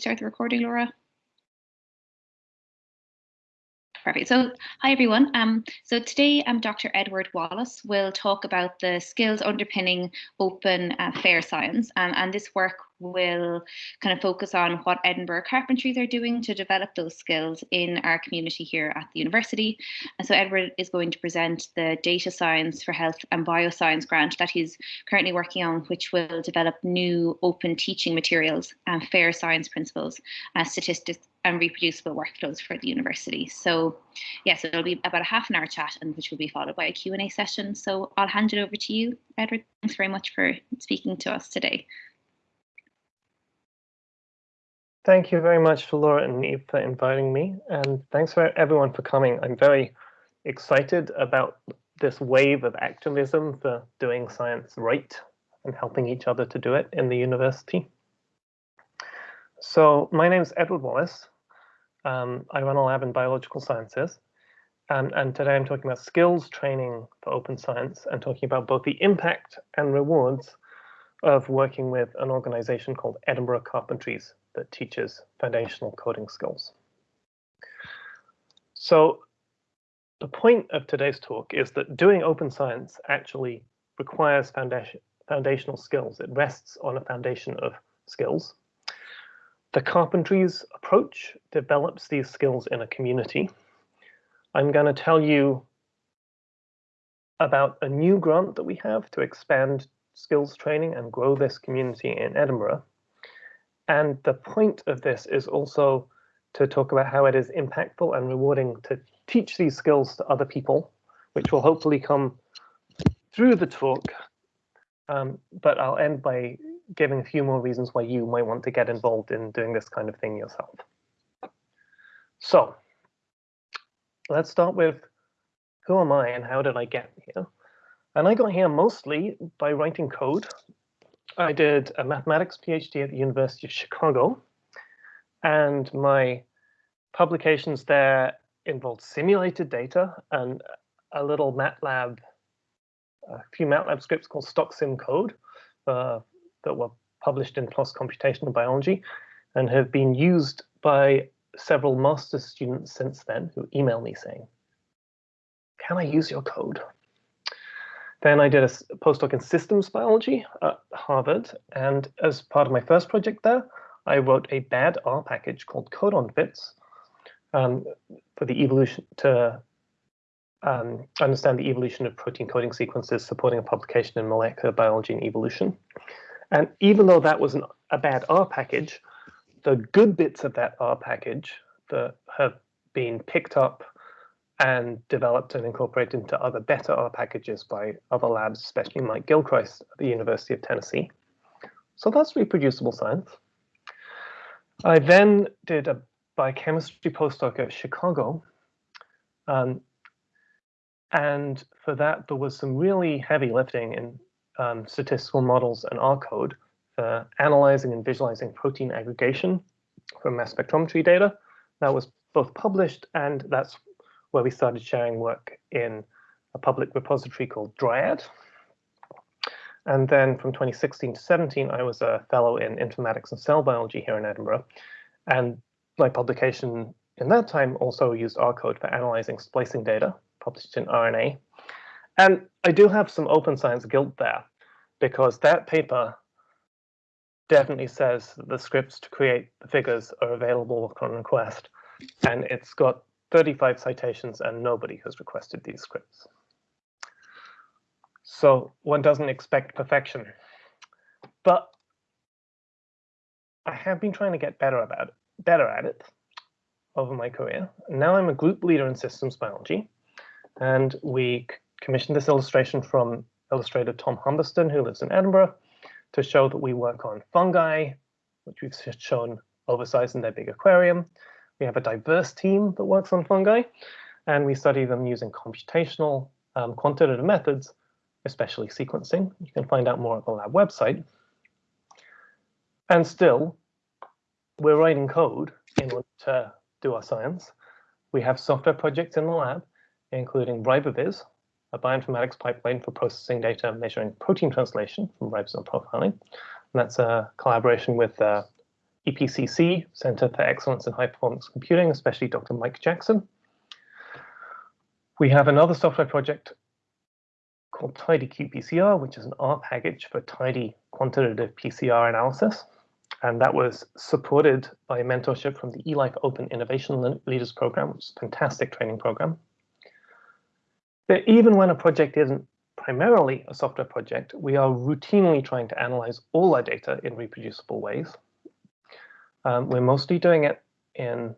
start the recording, Laura? Perfect. So, hi everyone. Um, so today, um, Dr. Edward Wallace will talk about the skills underpinning open uh, fair science, um, and this work will kind of focus on what Edinburgh Carpentries are doing to develop those skills in our community here at the university. And so Edward is going to present the Data Science for Health and Bioscience grant that he's currently working on, which will develop new open teaching materials and fair science principles, uh, statistics, and reproducible workflows for the university. So yes, it'll be about a half an hour chat and which will be followed by a Q&A session. So I'll hand it over to you, Edward. Thanks very much for speaking to us today. Thank you very much for Laura and Eve for inviting me. And thanks for everyone for coming. I'm very excited about this wave of activism for doing science right and helping each other to do it in the university. So my name is Edward Wallace. Um, I run a lab in biological sciences. And, and today I'm talking about skills training for open science and talking about both the impact and rewards of working with an organization called Edinburgh Carpentries that teaches foundational coding skills. So the point of today's talk is that doing open science actually requires foundation, foundational skills. It rests on a foundation of skills. The Carpentries approach develops these skills in a community. I'm going to tell you about a new grant that we have to expand skills training and grow this community in Edinburgh. And the point of this is also to talk about how it is impactful and rewarding to teach these skills to other people, which will hopefully come through the talk. Um, but I'll end by giving a few more reasons why you might want to get involved in doing this kind of thing yourself. So let's start with who am I and how did I get here? And I got here mostly by writing code. I did a mathematics PhD at the University of Chicago, and my publications there involved simulated data and a little MATLAB, a few MATLAB scripts called StockSim code uh, that were published in PLOS Computational Biology and have been used by several master's students since then who email me saying, can I use your code? Then I did a postdoc in systems biology at Harvard. And as part of my first project there, I wrote a bad R package called codon-fits um, for the evolution to um, understand the evolution of protein coding sequences supporting a publication in molecular biology and evolution. And even though that was an, a bad R package, the good bits of that R package that have been picked up and developed and incorporated into other better R packages by other labs, especially Mike Gilchrist at the University of Tennessee. So that's reproducible science. I then did a biochemistry postdoc at Chicago. Um, and for that, there was some really heavy lifting in um, statistical models and R code for analyzing and visualizing protein aggregation from mass spectrometry data. That was both published and that's where we started sharing work in a public repository called Dryad. And then from 2016 to 17, I was a fellow in informatics and cell biology here in Edinburgh. And my publication in that time also used R code for analyzing splicing data published in RNA. And I do have some open science guilt there because that paper definitely says the scripts to create the figures are available upon request. And it's got 35 citations and nobody has requested these scripts. So one doesn't expect perfection. But I have been trying to get better about it, better at it over my career. Now I'm a group leader in systems biology, and we commissioned this illustration from illustrator Tom Humberstone, who lives in Edinburgh, to show that we work on fungi, which we've shown oversized in their big aquarium. We have a diverse team that works on fungi, and we study them using computational um, quantitative methods, especially sequencing. You can find out more at the lab website. And still, we're writing code in order to do our science. We have software projects in the lab, including RiboViz, a bioinformatics pipeline for processing data measuring protein translation from ribosome profiling. And that's a collaboration with uh, EPCC, Center for Excellence in High Performance Computing, especially Dr. Mike Jackson. We have another software project called Tidy qPCR, which is an R package for tidy quantitative PCR analysis. And that was supported by mentorship from the eLife Open Innovation Leaders Program, which is a fantastic training program. But even when a project isn't primarily a software project, we are routinely trying to analyze all our data in reproducible ways. Um, we're mostly doing it in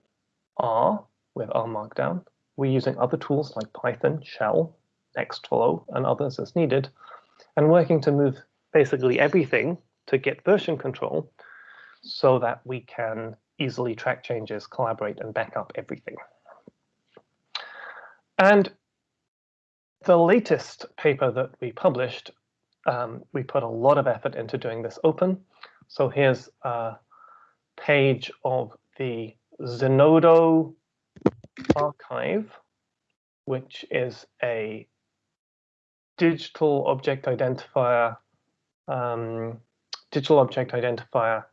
R with R Markdown. We're using other tools like Python, Shell, Nextflow, and others as needed, and working to move basically everything to Git version control so that we can easily track changes, collaborate, and back up everything. And the latest paper that we published, um, we put a lot of effort into doing this open. So here's a page of the Zenodo archive, which is a digital object identifier, um, digital object identifier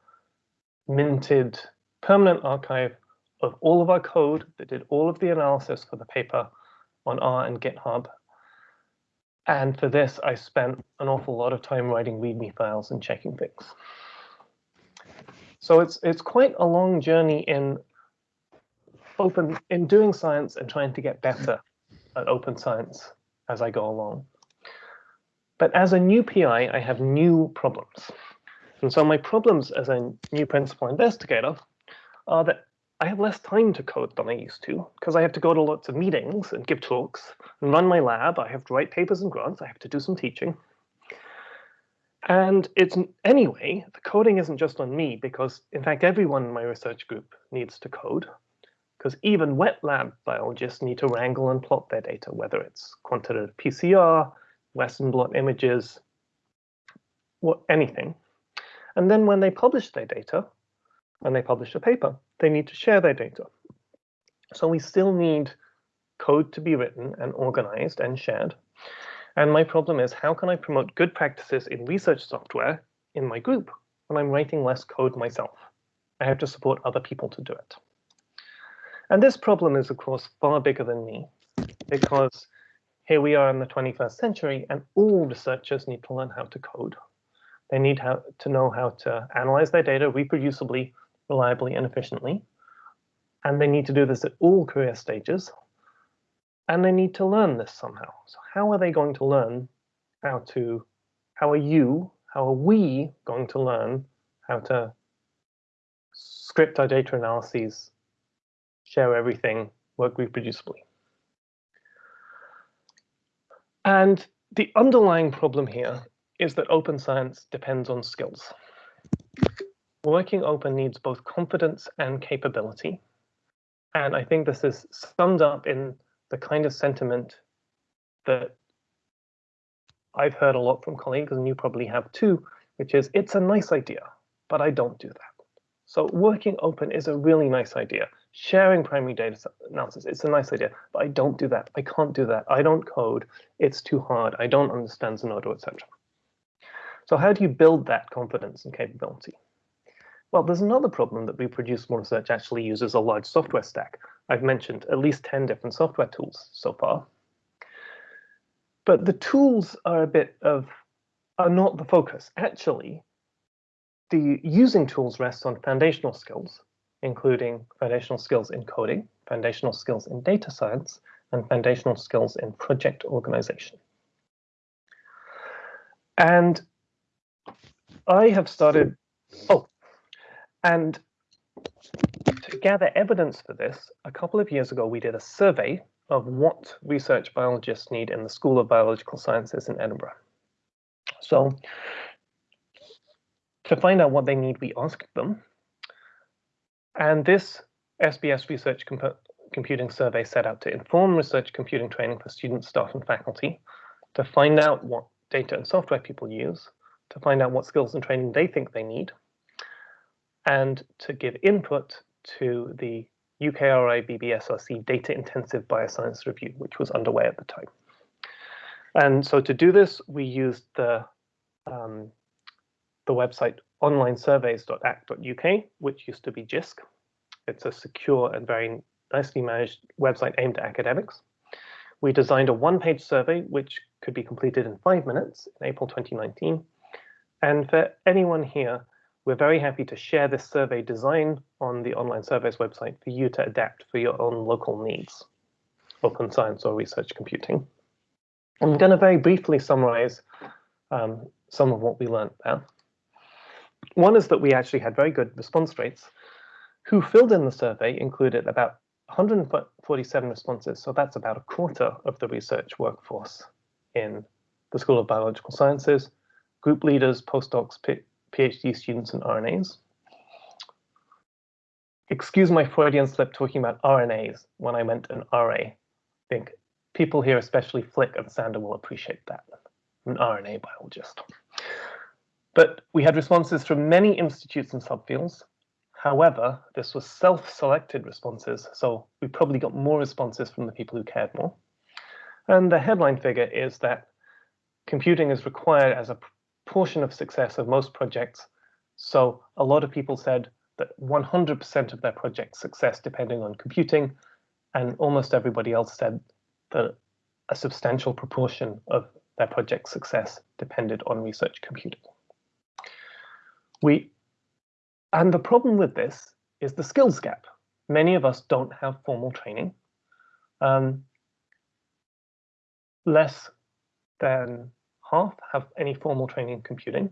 minted permanent archive of all of our code that did all of the analysis for the paper on R and GitHub. And for this, I spent an awful lot of time writing README files and checking things. So it's it's quite a long journey in open in doing science and trying to get better at open science as I go along. But as a new PI, I have new problems. And so my problems as a new principal investigator are that I have less time to code than I used to because I have to go to lots of meetings and give talks and run my lab. I have to write papers and grants. I have to do some teaching. And it's anyway, the coding isn't just on me because in fact, everyone in my research group needs to code because even wet lab biologists need to wrangle and plot their data, whether it's quantitative PCR, Western blot images, what anything. And then when they publish their data, when they publish a paper, they need to share their data. So we still need code to be written and organized and shared. And my problem is how can I promote good practices in research software in my group when I'm writing less code myself? I have to support other people to do it. And this problem is, of course, far bigger than me because here we are in the 21st century and all researchers need to learn how to code. They need how, to know how to analyze their data reproducibly, reliably, and efficiently. And they need to do this at all career stages. And they need to learn this somehow. So how are they going to learn how to, how are you, how are we going to learn how to script our data analyses, share everything, work reproducibly? And the underlying problem here is that open science depends on skills. Working open needs both confidence and capability. And I think this is summed up in the kind of sentiment that I've heard a lot from colleagues, and you probably have too, which is it's a nice idea, but I don't do that. So working open is a really nice idea. Sharing primary data analysis, it's a nice idea, but I don't do that. I can't do that. I don't code. It's too hard. I don't understand Zenodo, etc. So how do you build that confidence and capability? Well, there's another problem that reproducible research actually uses a large software stack. I've mentioned at least 10 different software tools so far. But the tools are a bit of, are not the focus. Actually, the using tools rests on foundational skills, including foundational skills in coding, foundational skills in data science, and foundational skills in project organization. And I have started, oh, and to gather evidence for this, a couple of years ago, we did a survey of what research biologists need in the School of Biological Sciences in Edinburgh. So to find out what they need, we asked them. And this SBS Research Comp Computing Survey set out to inform research computing training for students, staff, and faculty, to find out what data and software people use, to find out what skills and training they think they need, and to give input to the UKRI BBSRC Data Intensive Bioscience Review, which was underway at the time. And so to do this, we used the, um, the website onlinesurveys.ac.uk, which used to be JISC. It's a secure and very nicely managed website aimed at academics. We designed a one-page survey which could be completed in five minutes in April 2019. And for anyone here, we're very happy to share this survey design on the online surveys website for you to adapt for your own local needs, open science or research computing. I'm going to very briefly summarize um, some of what we learned there. One is that we actually had very good response rates. Who filled in the survey included about 147 responses, so that's about a quarter of the research workforce in the School of Biological Sciences, group leaders, postdocs, PhD students, and RNAs. Excuse my Freudian slip talking about RNAs when I meant an RA. I think people here, especially Flick and Sander, will appreciate that. An RNA biologist. But we had responses from many institutes and subfields. However, this was self-selected responses, so we probably got more responses from the people who cared more. And the headline figure is that computing is required as a portion of success of most projects. So a lot of people said that 100% of their project success depending on computing, and almost everybody else said that a substantial proportion of their project success depended on research computing. We, and the problem with this is the skills gap. Many of us don't have formal training. Um, less than half have any formal training in computing.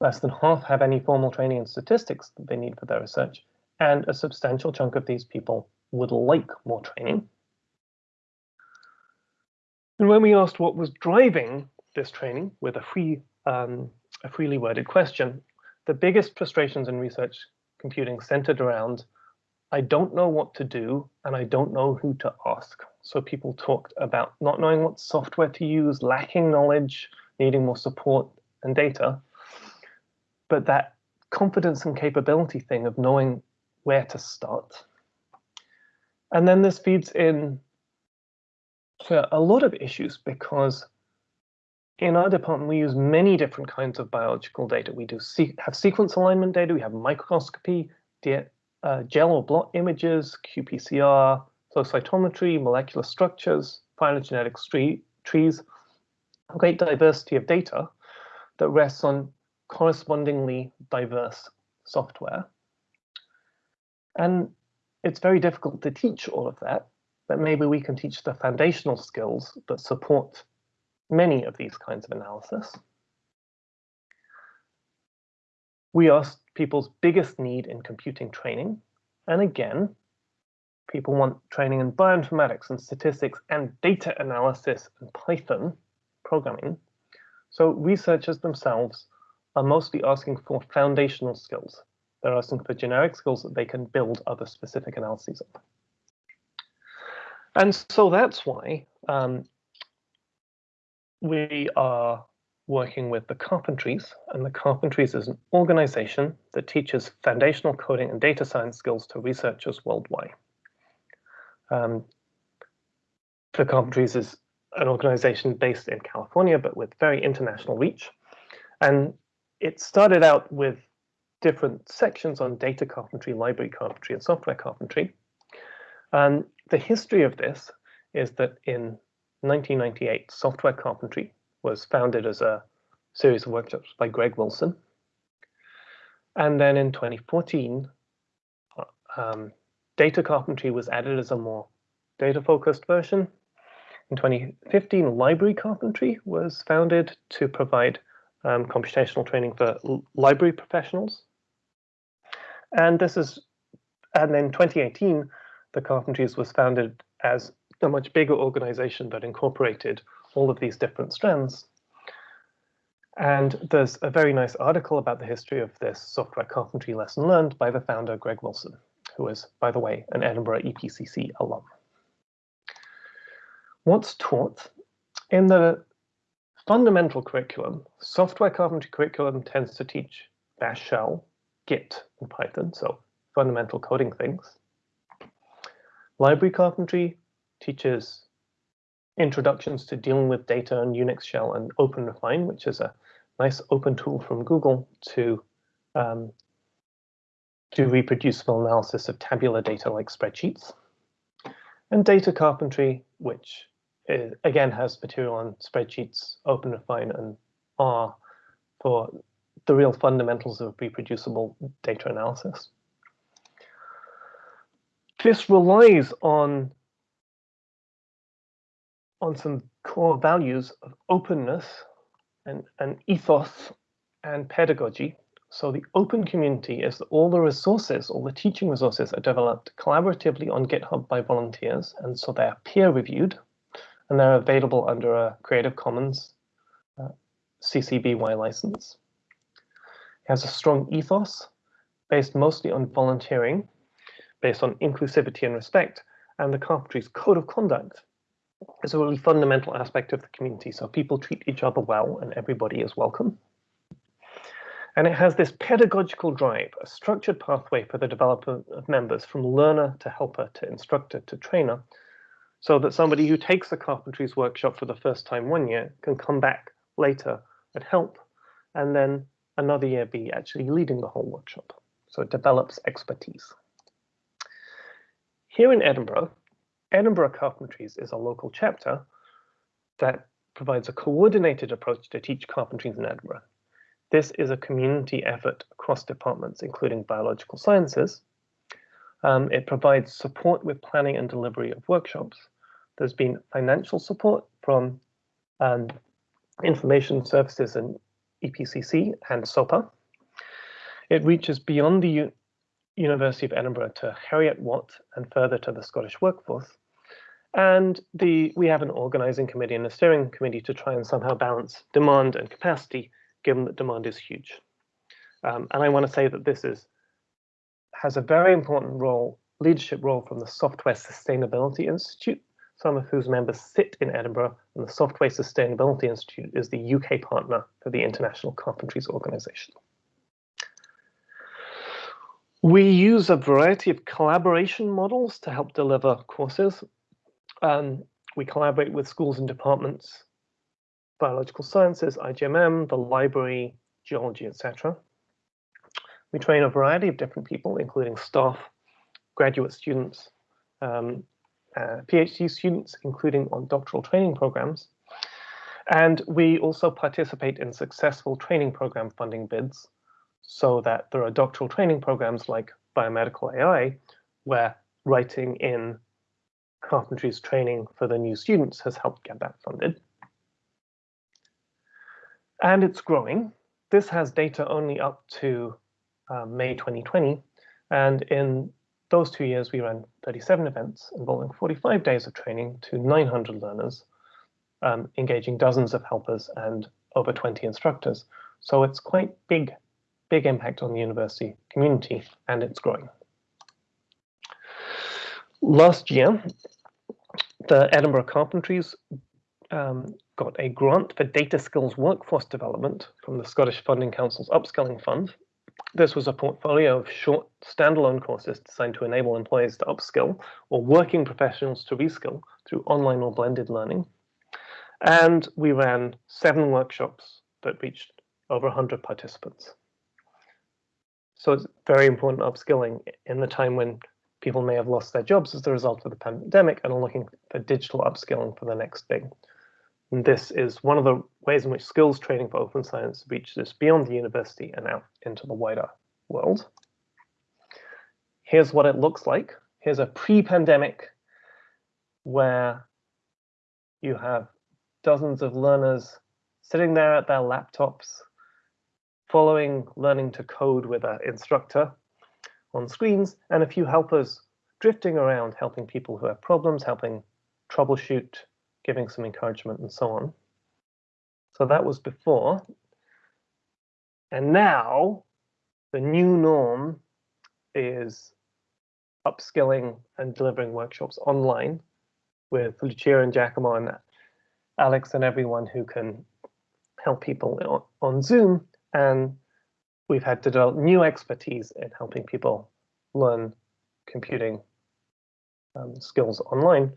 Less than half have any formal training in statistics that they need for their research. And a substantial chunk of these people would like more training. And when we asked what was driving this training with a free, um, a freely worded question, the biggest frustrations in research computing centered around I don't know what to do and I don't know who to ask. So people talked about not knowing what software to use, lacking knowledge, needing more support and data. But that confidence and capability thing of knowing where to start. And then this feeds in to a lot of issues because in our department, we use many different kinds of biological data. We do have sequence alignment data, we have microscopy, uh, gel or blot images, qPCR, flow cytometry, molecular structures, phylogenetic trees, a great diversity of data that rests on correspondingly diverse software. And it's very difficult to teach all of that, but maybe we can teach the foundational skills that support many of these kinds of analysis. We asked people's biggest need in computing training. And again, people want training in bioinformatics and statistics and data analysis and Python programming. So researchers themselves are mostly asking for foundational skills. They're asking for generic skills that they can build other specific analyses on. And so that's why um, we are working with the Carpentries, and the Carpentries is an organization that teaches foundational coding and data science skills to researchers worldwide. Um, the Carpentries is an organization based in California, but with very international reach. And it started out with different sections on data carpentry, library carpentry, and software carpentry. And the history of this is that in 1998, software carpentry was founded as a series of workshops by Greg Wilson. And then in 2014, um, data carpentry was added as a more data-focused version. In 2015, library carpentry was founded to provide um, computational training for library professionals. And this is, and then 2018, the Carpentries was founded as a much bigger organization that incorporated all of these different strands. And there's a very nice article about the history of this software carpentry lesson learned by the founder, Greg Wilson, who is, by the way, an Edinburgh EPCC alum. What's taught? In the fundamental curriculum, software carpentry curriculum tends to teach Bash Shell, Git, and Python, so fundamental coding things. Library carpentry teaches introductions to dealing with data and Unix shell and OpenRefine, which is a nice open tool from Google to um, do reproducible analysis of tabular data like spreadsheets. And data carpentry, which is, again has material on spreadsheets, OpenRefine and R for the real fundamentals of reproducible data analysis. This relies on, on some core values of openness and, and ethos and pedagogy. So the open community is that all the resources, all the teaching resources are developed collaboratively on GitHub by volunteers. And so they're peer reviewed and they're available under a Creative Commons uh, CC BY license. It has a strong ethos based mostly on volunteering, based on inclusivity and respect, and the Carpentries Code of Conduct is a really fundamental aspect of the community. So people treat each other well and everybody is welcome. And it has this pedagogical drive, a structured pathway for the development of members from learner to helper to instructor to trainer, so that somebody who takes the carpentries workshop for the first time one year can come back later and help, and then another year be actually leading the whole workshop. So it develops expertise. Here in Edinburgh, Edinburgh Carpentries is a local chapter that provides a coordinated approach to teach carpentries in Edinburgh. This is a community effort across departments, including biological sciences. Um, it provides support with planning and delivery of workshops. There's been financial support from um, Information Services and EPCC and SOPA. It reaches beyond the University of Edinburgh to Heriot-Watt and further to the Scottish workforce. And the we have an organizing committee and a steering committee to try and somehow balance demand and capacity, given that demand is huge. Um, and I want to say that this is has a very important role, leadership role from the Software Sustainability Institute, some of whose members sit in Edinburgh, and the Software Sustainability Institute is the UK partner for the International Carpentries Organization. We use a variety of collaboration models to help deliver courses. Um, we collaborate with schools and departments, biological sciences, IGMM, the library, geology, etc. We train a variety of different people, including staff, graduate students, um, uh, PhD students, including on doctoral training programs. And we also participate in successful training program funding bids so that there are doctoral training programs like biomedical AI, where writing in carpentry's training for the new students has helped get that funded. And it's growing. This has data only up to uh, May 2020. And in those two years, we ran 37 events involving 45 days of training to 900 learners, um, engaging dozens of helpers and over 20 instructors. So it's quite big, big impact on the university community, and it's growing. Last year, the Edinburgh Carpentries um, got a grant for data skills workforce development from the Scottish Funding Council's Upskilling Fund, this was a portfolio of short standalone courses designed to enable employees to upskill or working professionals to reskill through online or blended learning. And we ran seven workshops that reached over 100 participants. So it's very important upskilling in the time when people may have lost their jobs as a result of the pandemic and are looking for digital upskilling for the next thing. And this is one of the ways in which skills training for open science reaches beyond the university and out into the wider world. Here's what it looks like. Here's a pre-pandemic where you have dozens of learners sitting there at their laptops, following learning to code with an instructor on screens, and a few helpers drifting around helping people who have problems, helping troubleshoot giving some encouragement and so on. So that was before. And now the new norm is upskilling and delivering workshops online with Lucia and Giacomo and Alex and everyone who can help people on Zoom. And we've had to develop new expertise in helping people learn computing um, skills online.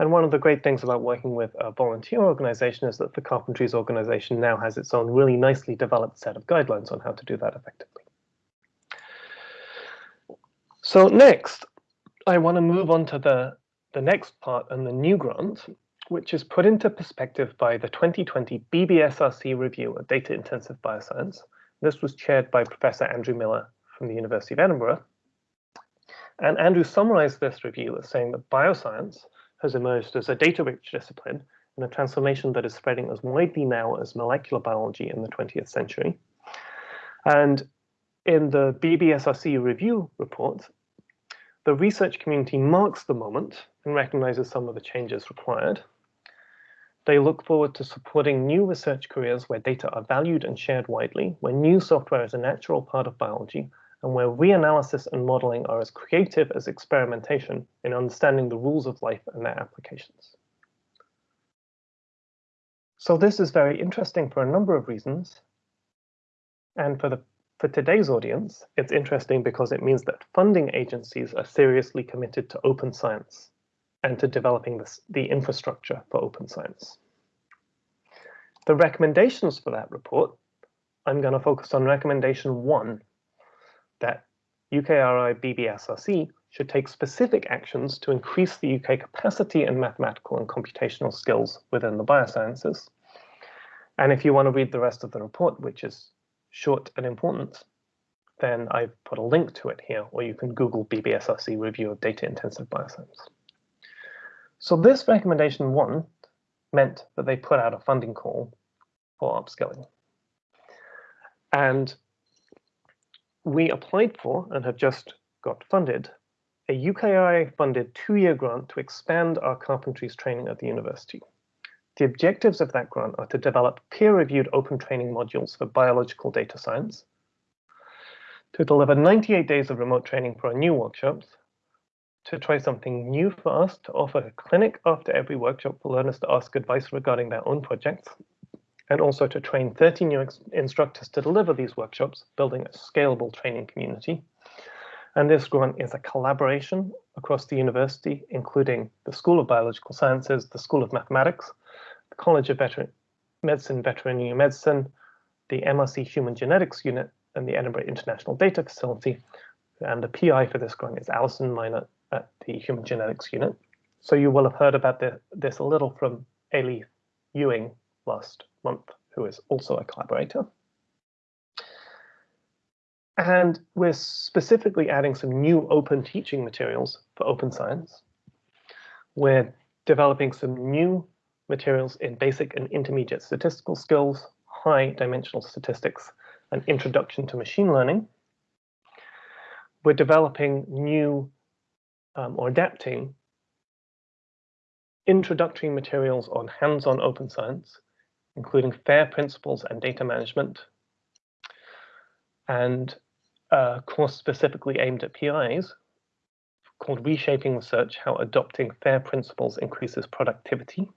And one of the great things about working with a volunteer organization is that the Carpentries organization now has its own really nicely developed set of guidelines on how to do that effectively. So next, I want to move on to the, the next part and the new grant, which is put into perspective by the 2020 BBSRC review of data intensive bioscience. This was chaired by Professor Andrew Millar from the University of Edinburgh. And Andrew summarized this review as saying that bioscience has emerged as a data-rich discipline and a transformation that is spreading as widely now as molecular biology in the 20th century. And in the BBSRC review report, the research community marks the moment and recognizes some of the changes required. They look forward to supporting new research careers where data are valued and shared widely, where new software is a natural part of biology, and where reanalysis and modeling are as creative as experimentation in understanding the rules of life and their applications. So this is very interesting for a number of reasons. And for the for today's audience, it's interesting because it means that funding agencies are seriously committed to open science and to developing this, the infrastructure for open science. The recommendations for that report, I'm going to focus on recommendation one, that UKRI BBSRC should take specific actions to increase the UK capacity in mathematical and computational skills within the biosciences. And if you want to read the rest of the report, which is short and important, then I've put a link to it here, or you can Google BBSRC review of data intensive bioscience. So this recommendation one meant that they put out a funding call for upskilling. And we applied for and have just got funded a UKRI funded two-year grant to expand our carpentries training at the university. The objectives of that grant are to develop peer-reviewed open training modules for biological data science, to deliver 98 days of remote training for our new workshops, to try something new for us, to offer a clinic after every workshop for learners to ask advice regarding their own projects, and also to train 30 new instructors to deliver these workshops, building a scalable training community. And this grant is a collaboration across the university, including the School of Biological Sciences, the School of Mathematics, the College of Veteran Medicine, Veterinary Medicine, the MRC Human Genetics Unit, and the Edinburgh International Data Facility. And the PI for this grant is Alison Meynert at the Human Genetics Unit. So you will have heard about the, this a little from Ailith Ewing last month, who is also a collaborator. And we're specifically adding some new open teaching materials for open science. We're developing some new materials in basic and intermediate statistical skills, high dimensional statistics, and introduction to machine learning. We're developing new um, or adapting introductory materials on hands-on open science, including FAIR principles and data management, and a course specifically aimed at PIs called Reshaping Research, How Adopting FAIR Principles Increases Productivity.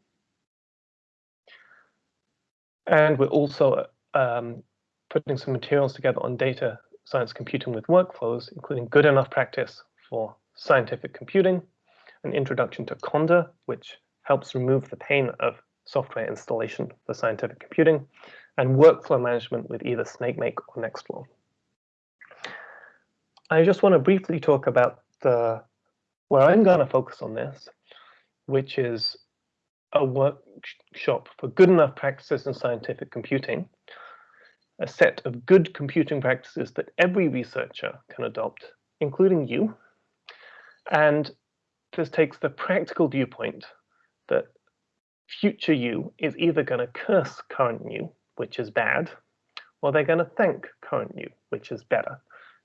And we're also um, putting some materials together on data science computing with workflows, including good enough practice for scientific computing, an introduction to Conda, which helps remove the pain of software installation for scientific computing, and workflow management with either SnakeMake or Nextflow. I just want to briefly talk about the where I'm going to focus on this, which is a workshop for good enough practices in scientific computing, a set of good computing practices that every researcher can adopt, including you. And this takes the practical viewpoint that future you is either going to curse current you, which is bad, or they're going to thank current you, which is better,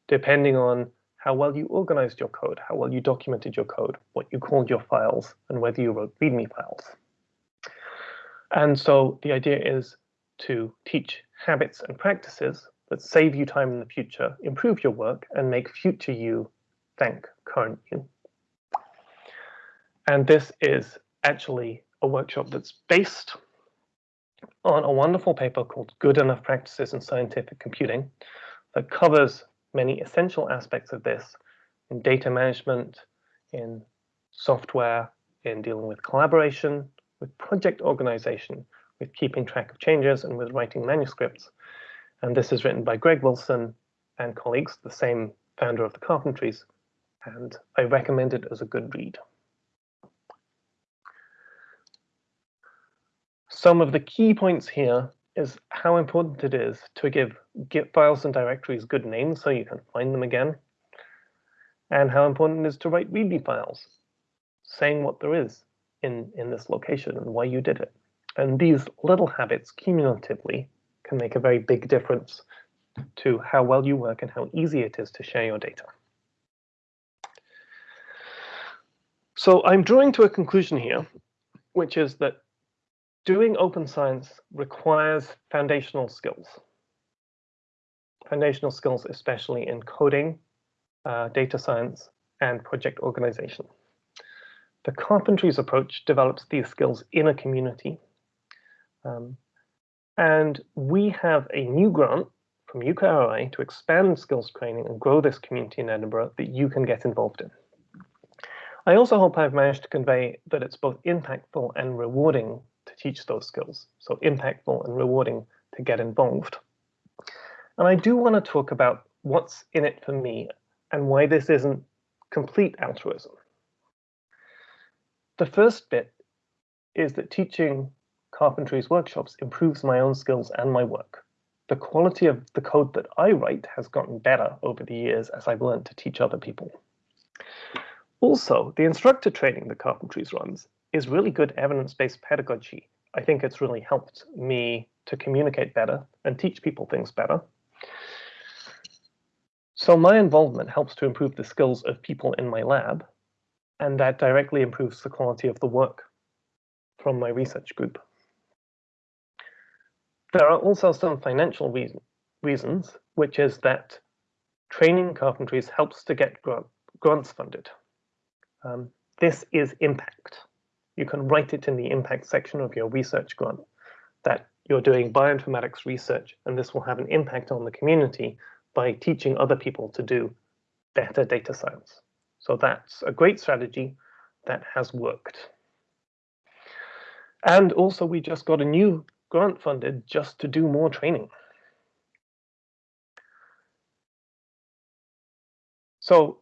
depending on how well you organized your code, how well you documented your code, what you called your files, and whether you wrote README files. And so the idea is to teach habits and practices that save you time in the future, improve your work, and make future you thank current you. And this is actually a workshop that's based on a wonderful paper called Good Enough Practices in Scientific Computing that covers many essential aspects of this in data management, in software, in dealing with collaboration, with project organization, with keeping track of changes, and with writing manuscripts. And this is written by Greg Wilson and colleagues, the same founder of the Carpentries, and I recommend it as a good read. Some of the key points here is how important it is to give Git files and directories good names so you can find them again, and how important it is to write README files saying what there is in, in this location and why you did it. And these little habits cumulatively can make a very big difference to how well you work and how easy it is to share your data. So I'm drawing to a conclusion here, which is that doing open science requires foundational skills. Foundational skills, especially in coding, uh, data science, and project organization. The Carpentries approach develops these skills in a community. Um, and we have a new grant from UKRI to expand skills training and grow this community in Edinburgh that you can get involved in. I also hope I've managed to convey that it's both impactful and rewarding to teach those skills. So impactful and rewarding to get involved. And I do want to talk about what's in it for me and why this isn't complete altruism. The first bit is that teaching carpentries workshops improves my own skills and my work. The quality of the code that I write has gotten better over the years as I've learned to teach other people. Also, the instructor training that Carpentries runs is really good evidence-based pedagogy. I think it's really helped me to communicate better and teach people things better. So my involvement helps to improve the skills of people in my lab, and that directly improves the quality of the work from my research group. There are also some financial reason, reasons, which is that training carpentries helps to get grant, grants funded. Um, this is impact. You can write it in the impact section of your research grant that you're doing bioinformatics research, and this will have an impact on the community by teaching other people to do better data science. So that's a great strategy that has worked. And also we just got a new grant funded just to do more training. So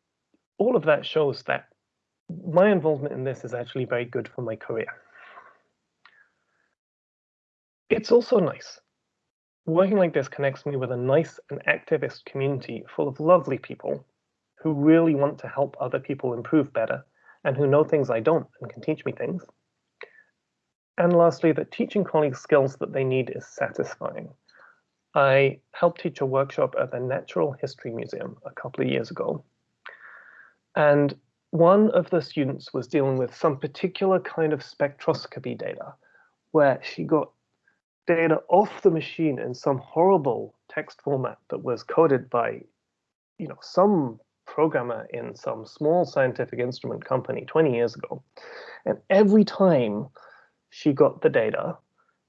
all of that shows that my involvement in this is actually very good for my career. It's also nice. Working like this connects me with a nice and activist community full of lovely people who really want to help other people improve better and who know things I don't and can teach me things. And lastly, that teaching colleagues skills that they need is satisfying. I helped teach a workshop at the Natural History Museum a couple of years ago. And one of the students was dealing with some particular kind of spectroscopy data where she got data off the machine in some horrible text format that was coded by you know some programmer in some small scientific instrument company 20 years ago. And every time she got the data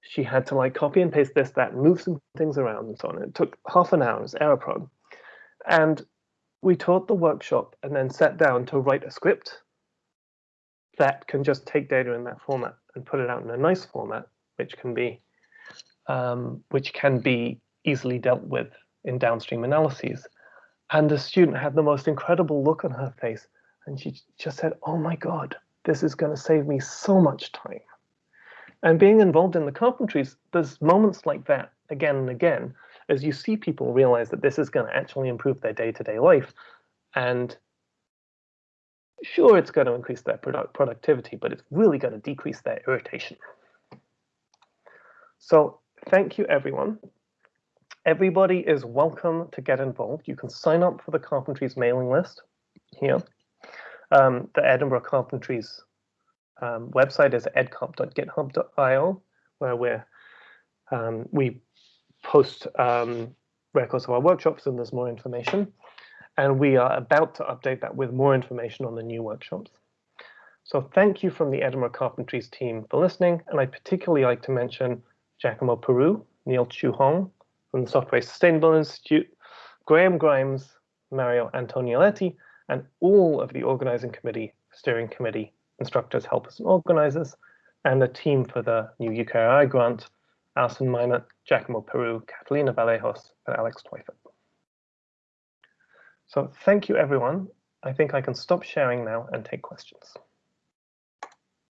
she had to like copy and paste this that move some things around and so on. It took half an hour was error prone. And we taught the workshop and then sat down to write a script that can just take data in that format and put it out in a nice format, which can be um, which can be easily dealt with in downstream analyses. And the student had the most incredible look on her face, and she just said, "Oh my God, this is going to save me so much time." And being involved in the carpentries, there's moments like that again and again as you see people realize that this is going to actually improve their day-to-day -day life and sure it's going to increase their product productivity but it's really going to decrease their irritation. So thank you everyone. Everybody is welcome to get involved. You can sign up for the carpentries mailing list here. Um, the edinburgh carpentries um, website is edcarp.github.io where we're um, we post um, records of our workshops and there's more information. And we are about to update that with more information on the new workshops. So thank you from the Edinburgh Carpentries team for listening. And I'd particularly like to mention Giacomo Peru, Neil Chue Hong from the Software Sustainable Institute, Graham Grimes, Mario Antonioletti, and all of the organizing committee, steering committee instructors, helpers, and organizers, and the team for the new UKRI grant, Alison Meynert, Giacomo Peru, Catalina Vallejos, and Alex Twyford. So thank you, everyone. I think I can stop sharing now and take questions.